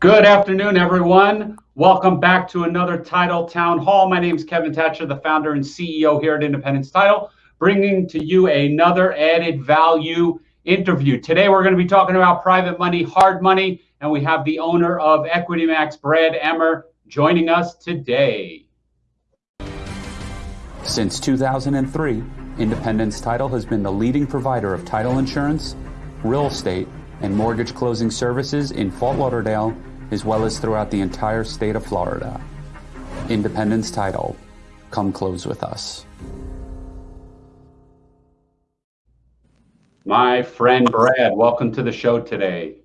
Good afternoon, everyone. Welcome back to another Title Town Hall. My name is Kevin Thatcher, the founder and CEO here at Independence Title, bringing to you another added value interview. Today, we're going to be talking about private money, hard money, and we have the owner of Equity Max, Brad Emmer, joining us today. Since 2003, Independence Title has been the leading provider of title insurance, real estate, and mortgage closing services in Fort Lauderdale as well as throughout the entire state of Florida. Independence Title, come close with us. My friend Brad, welcome to the show today.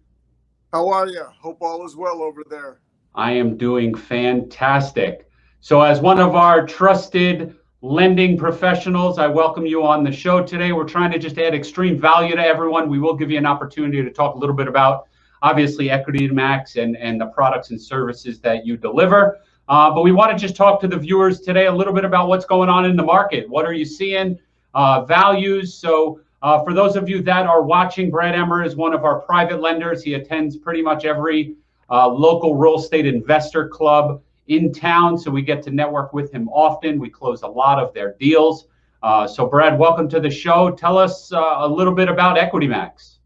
How are you? Hope all is well over there. I am doing fantastic. So, as one of our trusted lending professionals, I welcome you on the show today. We're trying to just add extreme value to everyone. We will give you an opportunity to talk a little bit about obviously Equity Max and, and the products and services that you deliver. Uh, but we want to just talk to the viewers today a little bit about what's going on in the market. What are you seeing? Uh, values. So uh, for those of you that are watching, Brad Emmer is one of our private lenders. He attends pretty much every uh, local real estate investor club in town. So we get to network with him often. We close a lot of their deals. Uh, so Brad, welcome to the show. Tell us uh, a little bit about Equity Max.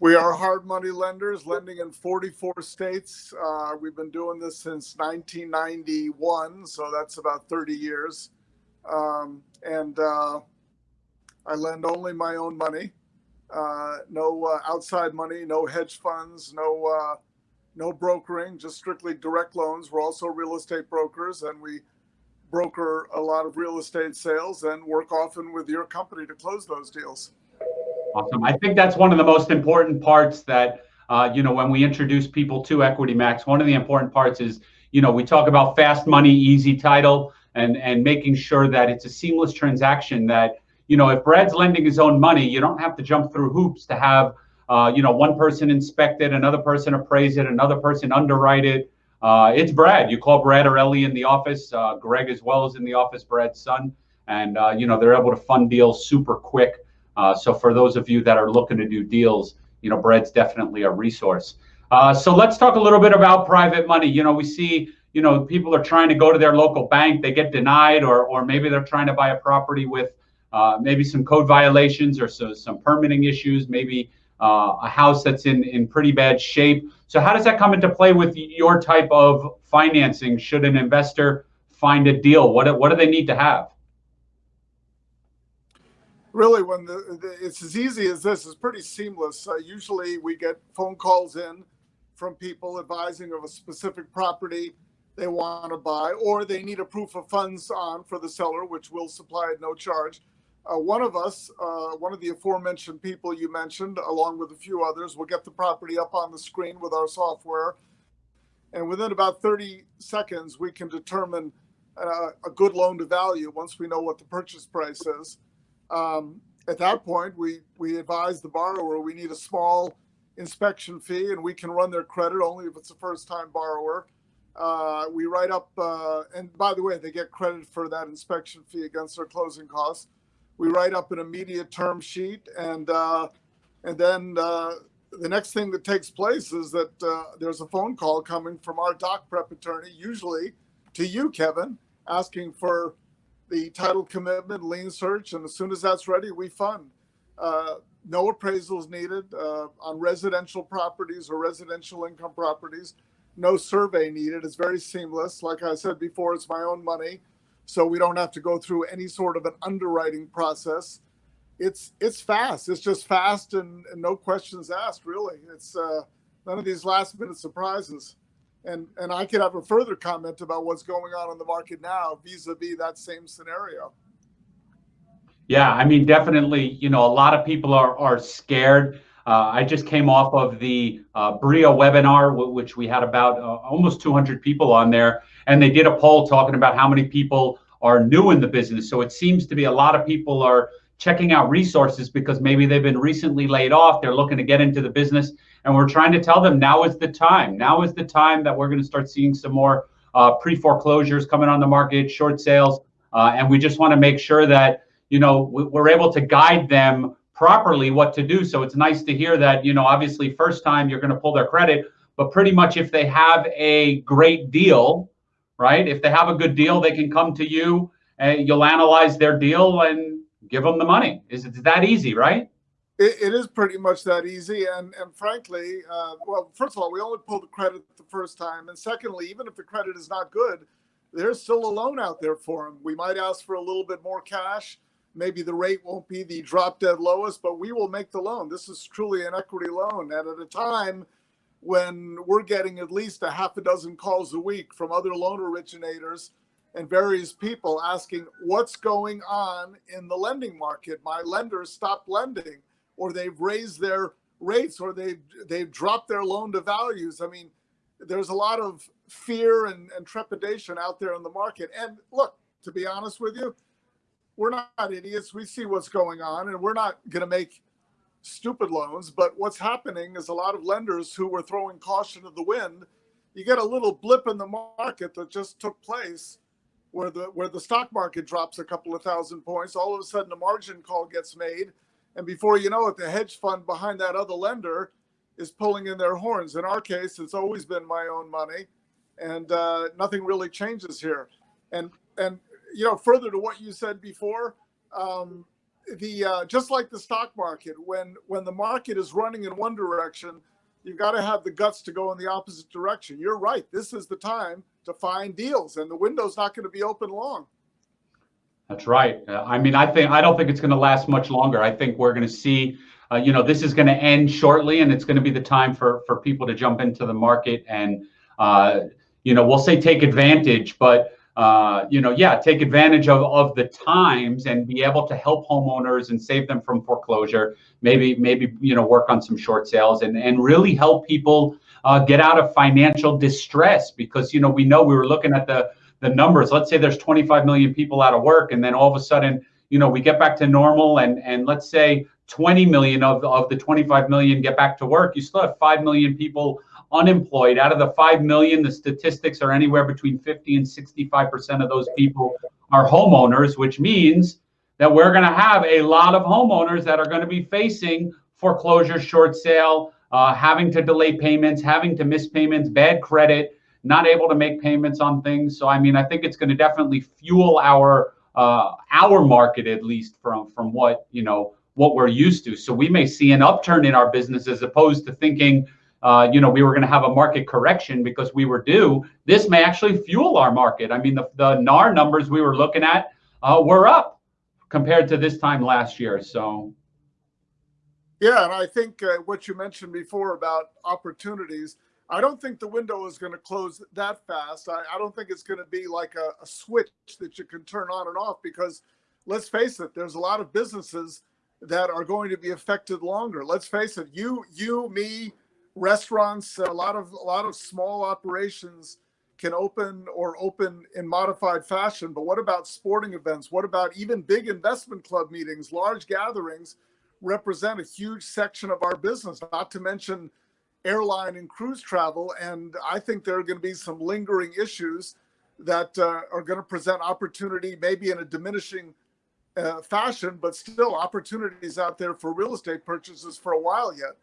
We are hard money lenders, lending in 44 states. Uh, we've been doing this since 1991, so that's about 30 years. Um, and uh, I lend only my own money, uh, no uh, outside money, no hedge funds, no no brokering, just strictly direct loans. We're also real estate brokers, and we broker a lot of real estate sales and work often with your company to close those deals. Awesome. I think that's one of the most important parts that, uh, you know, when we introduce people to Equity Max, one of the important parts is, you know, we talk about fast money, easy title, and and making sure that it's a seamless transaction. That you know, if Brad's lending his own money, you don't have to jump through hoops to have, uh, you know, one person inspect it, another person appraise it, another person underwrite it. Uh, it's Brad. You call Brad or Ellie in the office. Uh, Greg as well is in the office. Brad's son, and uh, you know they're able to fund deals super quick. Uh, so for those of you that are looking to do deals, you know, Brad's definitely a resource. So let's talk a little bit about private money. You know, we see, you know, people are trying to go to their local bank, they get denied, or or maybe they're trying to buy a property with maybe some code violations or so, some permitting issues, maybe uh, a house that's in in pretty bad shape. So how does that come into play with your type of financing? Should an investor find a deal? What what do they need to have? really when the, the, it's as easy as this it's pretty seamless uh, usually we get phone calls in from people advising of a specific property they want to buy or they need a proof of funds on for the seller which we'll supply at no charge uh, one of us uh, one of the aforementioned people you mentioned along with a few others will get the property up on the screen with our software and within about 30 seconds we can determine uh, a good loan to value once we know what the purchase price is um, at that point, we, we advise the borrower we need a small inspection fee and we can run their credit only if it's a first time borrower. Uh, we write up, uh, and by the way, they get credit for that inspection fee against their closing costs. We write up an immediate term sheet, and uh, and then uh, the next thing that takes place is that uh, there's a phone call coming from our doc prep attorney, usually to you, Kevin, asking for the title commitment, lien search, and as soon as that's ready, we fund. Uh, no appraisals needed uh, on residential properties or residential income properties. No survey needed. It's very seamless. Like I said before, it's my own money, so we don't have to go through any sort of an underwriting process. It's it's fast. It's just fast and, and no questions asked. Really, it's uh, none of these last minute surprises and and I could have a further comment about what's going on in the market now vis-a-vis that same scenario. Yeah, I mean, definitely. You know, a lot of people are are scared. Uh, I just came off of the uh, BREIA webinar, which we had about uh, almost 200 people on there, and they did a poll talking about how many people are new in the business. So it seems to be a lot of people are checking out resources because maybe they've been recently laid off. They're looking to get into the business and we're trying to tell them now is the time. Now is the time that we're going to start seeing some more uh, pre foreclosures coming on the market, short sales, uh, and we just want to make sure that you know we're able to guide them properly what to do. So it's nice to hear that, you know, obviously first time you're going to pull their credit, but pretty much if they have a great deal, right? If they have a good deal, they can come to you and you'll analyze their deal and give them the money. Is it that easy, right? It, it is pretty much that easy. And, and frankly, uh, well, first of all, we only pull the credit the first time. And secondly, even if the credit is not good, there's still a loan out there for them. We might ask for a little bit more cash. Maybe the rate won't be the drop dead lowest, but we will make the loan. This is truly an equity loan. And at a time when we're getting at least a half a dozen calls a week from other loan originators and various people asking what's going on in the lending market. My lenders stopped lending or they've raised their rates or they've, they've dropped their loan to values. I mean, there's a lot of fear and, and trepidation out there in the market. And look, to be honest with you, we're not idiots. We see what's going on and we're not going to make stupid loans. But what's happening is a lot of lenders who were throwing caution to the wind, you get a little blip in the market that just took place where the where the stock market drops a couple of thousand points, all of a sudden a margin call gets made. And before you know it, the hedge fund behind that other lender is pulling in their horns. In our case, it's always been my own money, and uh, nothing really changes here. And and you know, further to what you said before, um, the uh, just like the stock market, when when the market is running in one direction, you've got to have the guts to go in the opposite direction. You're right. This is the time to find deals, and the window's not going to be open long. That's right. Uh, I mean, I think I don't think it's going to last much longer. I think we're going to see, uh, you know, this is going to end shortly, and it's going to be the time for for people to jump into the market and, uh, you know, we'll say take advantage, but uh, you know, yeah, take advantage of, of the times and be able to help homeowners and save them from foreclosure. Maybe, maybe, you know, work on some short sales and, and really help people uh, get out of financial distress because, you know, we know we were looking at the, the numbers. Let's say there's 25 million people out of work and then all of a sudden, you know, we get back to normal and, and let's say 20 million of, of the 25 million get back to work. You still have 5 million people unemployed. Out of the 5 million, the statistics are anywhere between 50 and 65% of those people are homeowners, which means that we're going to have a lot of homeowners that are going to be facing foreclosure, short sale, uh, having to delay payments, having to miss payments, bad credit, not able to make payments on things. So, I mean, I think it's going to definitely fuel our uh, our market at least from from what you know what we're used to. So we may see an upturn in our business as opposed to thinking uh, you know, we were going to have a market correction because we were due. This may actually fuel our market. I mean, the, the NAR numbers we were looking at uh, were up compared to this time last year. So, yeah, and I think uh, what you mentioned before about opportunities, I don't think the window is going to close that fast. I, I don't think it's going to be like a, a switch that you can turn on and off because let's face it, there's a lot of businesses that are going to be affected longer. Let's face it, you, you, me, restaurants, a lot of a lot of small operations can open or open in modified fashion. But what about sporting events? What about even big investment club meetings, large gatherings represent a huge section of our business, not to mention airline and cruise travel. And I think there are going to be some lingering issues that uh, are going to present opportunity, maybe in a diminishing uh, fashion, but still opportunities out there for real estate purchases for a while yet.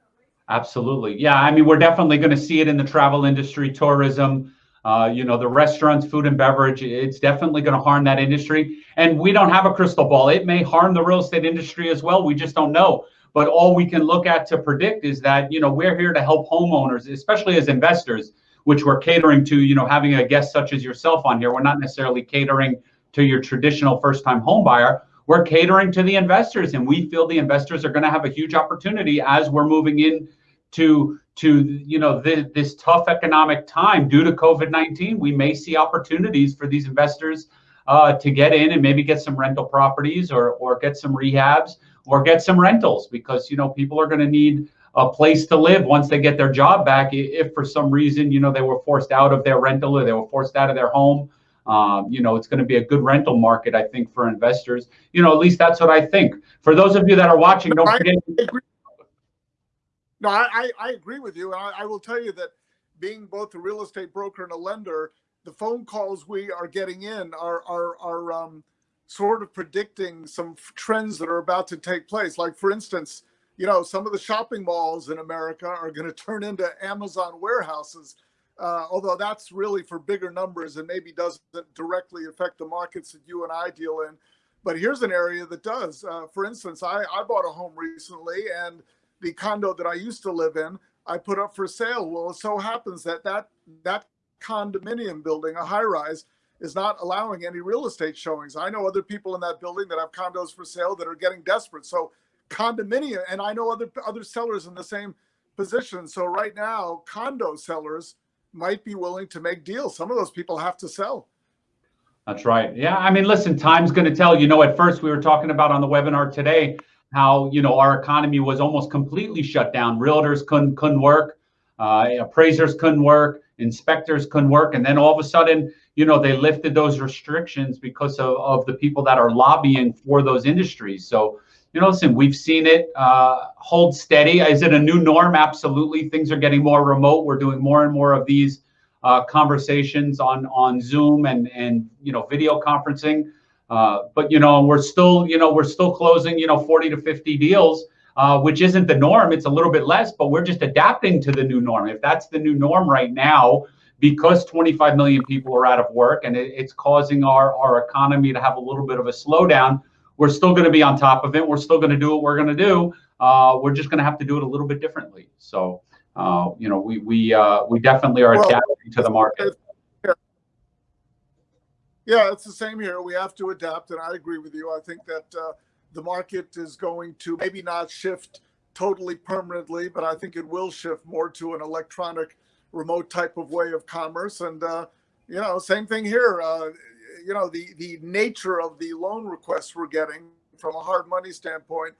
Absolutely. Yeah. I mean, we're definitely going to see it in the travel industry, tourism, uh, you know, the restaurants, food and beverage. It's definitely going to harm that industry. And we don't have a crystal ball. It may harm the real estate industry as well. We just don't know. But all we can look at to predict is that, you know, we're here to help homeowners, especially as investors, which we're catering to, you know, having a guest such as yourself on here. We're not necessarily catering to your traditional first time home buyer we're catering to the investors and we feel the investors are going to have a huge opportunity as we're moving in to to you know this, this tough economic time due to COVID-19, we may see opportunities for these investors uh, to get in and maybe get some rental properties or or get some rehabs or get some rentals because you know people are going to need a place to live once they get their job back. If for some reason you know they were forced out of their rental or they were forced out of their home, um, you know it's going to be a good rental market I think for investors. You know at least that's what I think. For those of you that are watching, don't forget. No, I, I agree with you. And I, I will tell you that being both a real estate broker and a lender, the phone calls we are getting in are, are, are um, sort of predicting some trends that are about to take place. Like, for instance, you know, some of the shopping malls in America are going to turn into Amazon warehouses. Uh, although that's really for bigger numbers and maybe doesn't directly affect the markets that you and I deal in. But here's an area that does. Uh, for instance, I, I bought a home recently, and the condo that I used to live in, I put up for sale. Well, it so happens that that that condominium building, a high rise, is not allowing any real estate showings. I know other people in that building that have condos for sale that are getting desperate. So condominium, and I know other other sellers in the same position. So right now, condo sellers might be willing to make deals. Some of those people have to sell. That's right. Yeah, I mean, listen, time's going to tell. You know, at first we were talking about on the webinar today how you know our economy was almost completely shut down. Realtors couldn't couldn't work, uh, appraisers couldn't work, inspectors couldn't work, and then all of a sudden, you know, they lifted those restrictions because of, of the people that are lobbying for those industries. So, you know, listen, we've seen it uh, hold steady. Is it a new norm? Absolutely. Things are getting more remote. We're doing more and more of these uh, conversations on on Zoom and and you know video conferencing. Uh, but you know we're still you know we're still closing you know 40 to 50 deals, uh, which isn't the norm. It's a little bit less, but we're just adapting to the new norm. If that's the new norm right now, because 25 million people are out of work and it, it's causing our our economy to have a little bit of a slowdown, we're still going to be on top of it. We're still going to do what we're going to do. Uh, we're just going to have to do it a little bit differently. So uh, you know, we we uh, we definitely are well, adapting to the market. Yeah, it's the same here. We have to adapt, and I agree with you. I think that uh, the market is going to maybe not shift totally permanently, but I think it will shift more to an electronic, remote type of way of commerce. And uh, you know, same thing here. Uh, you know, the the nature of the loan requests we're getting from a hard money standpoint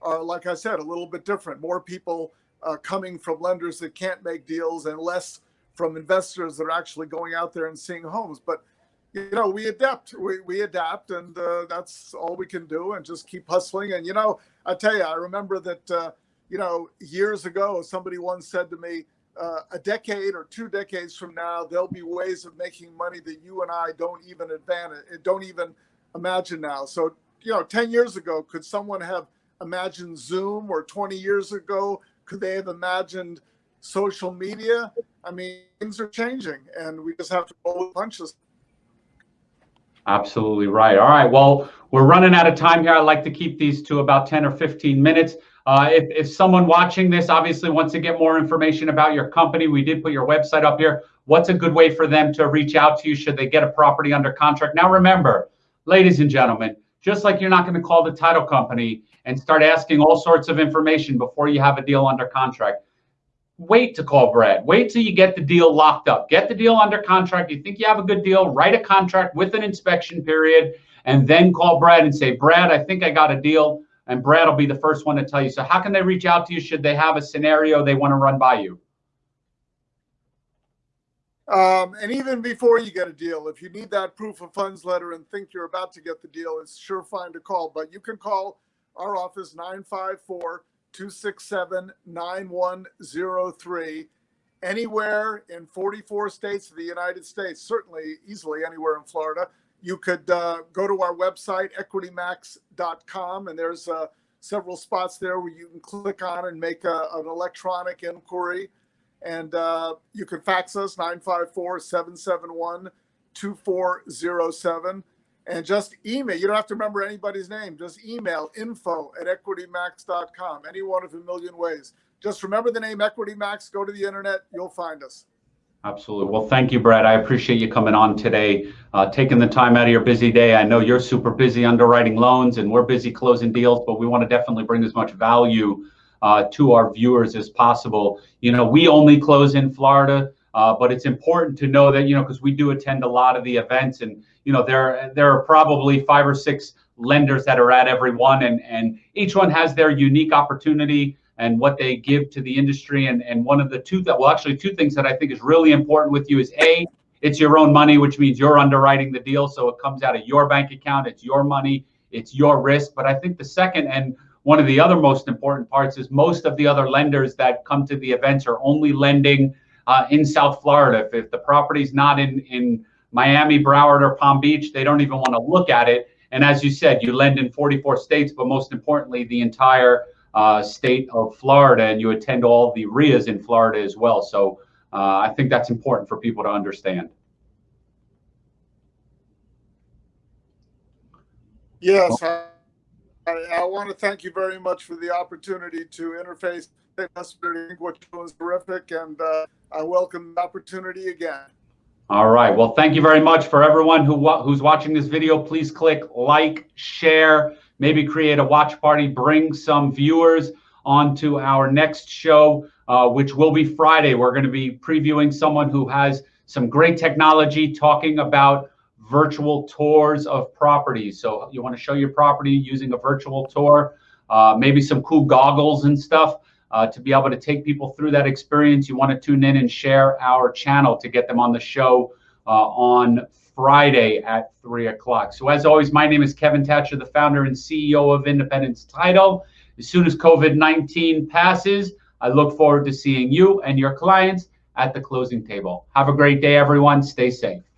are, like I said, a little bit different. More people uh, coming from lenders that can't make deals and less from investors that are actually going out there and seeing homes. But you know, we adapt. We, we adapt, and uh, that's all we can do, and just keep hustling. And you know, I tell you, I remember that uh, you know years ago, somebody once said to me, uh, a decade or two decades from now, there'll be ways of making money that you and I don't even advantage, don't even imagine now. So you know, ten years ago, could someone have imagined Zoom, or 20 years ago, could they have imagined social media? I mean, things are changing, and we just have to roll with punches. Absolutely right. All right. Well, we're running out of time here. I'd like to keep these to about 10 or 15 minutes. Uh, if, if someone watching this obviously wants to get more information about your company, we did put your website up here. What's a good way for them to reach out to you should they get a property under contract? Now, remember, ladies and gentlemen, just like you're not going to call the title company and start asking all sorts of information before you have a deal under contract. Wait to call Brad. Wait till you get the deal locked up. Get the deal under contract. You think you have a good deal, write a contract with an inspection period, and then call Brad and say, Brad, I think I got a deal. And Brad will be the first one to tell you. So, how can they reach out to you? Should they have a scenario they want to run by you? Um, and even before you get a deal, if you need that proof of funds letter and think you're about to get the deal, it's sure fine to call. But you can call our office 954 267 9103 anywhere in 44 states of the United States, certainly easily anywhere in Florida. You could uh, go to our website, equitymax.com, and there's uh, several spots there where you can click on and make a, an electronic inquiry. And uh, you can fax us 954 771 2407 and just email. You don't have to remember anybody's name. Just email info at equitymax.com, any one of a million ways. Just remember the name Equity Max. Go to the internet. You'll find us. Absolutely. Well, thank you, Brad. I appreciate you coming on today, uh, taking the time out of your busy day. I know you're super busy underwriting loans and we're busy closing deals, but we want to definitely bring as much value uh, to our viewers as possible. You know, we only close in Florida, uh, but it's important to know that, you know, because we do attend a lot of the events and, you know, there there are probably five or six lenders that are at every one, and and each one has their unique opportunity and what they give to the industry. And and one of the two that well, actually two things that I think is really important with you is a it's your own money, which means you're underwriting the deal, so it comes out of your bank account. It's your money, it's your risk. But I think the second and one of the other most important parts is most of the other lenders that come to the events are only lending uh, in South Florida. If, if the property's not in in Miami, Broward, or Palm Beach, they don't even want to look at it. And as you said, you lend in 44 states, but most importantly, the entire uh, state of Florida, and you attend all the REIAs in Florida as well. So uh, I think that's important for people to understand. Yes, I, I, want to thank you very much for the opportunity to interface. I think what you're doing is terrific, and uh, I welcome the opportunity again. All right. Well, thank you very much for everyone who who's watching this video. Please click like, share, maybe create a watch party, bring some viewers onto our next show, uh, which will be Friday. We're going to be previewing someone who has some great technology talking about virtual tours of properties. So you want to show your property using a virtual tour, uh, maybe some cool goggles and stuff uh, to be able to take people through that experience. You want to tune in and share our channel to get them on the show uh, on Friday at 3 o'clock. So as always, my name is Kevin Thatcher, the founder and CEO of Independence Title. As soon as COVID-19 passes, I look forward to seeing you and your clients at the closing table. Have a great day, everyone. Stay safe.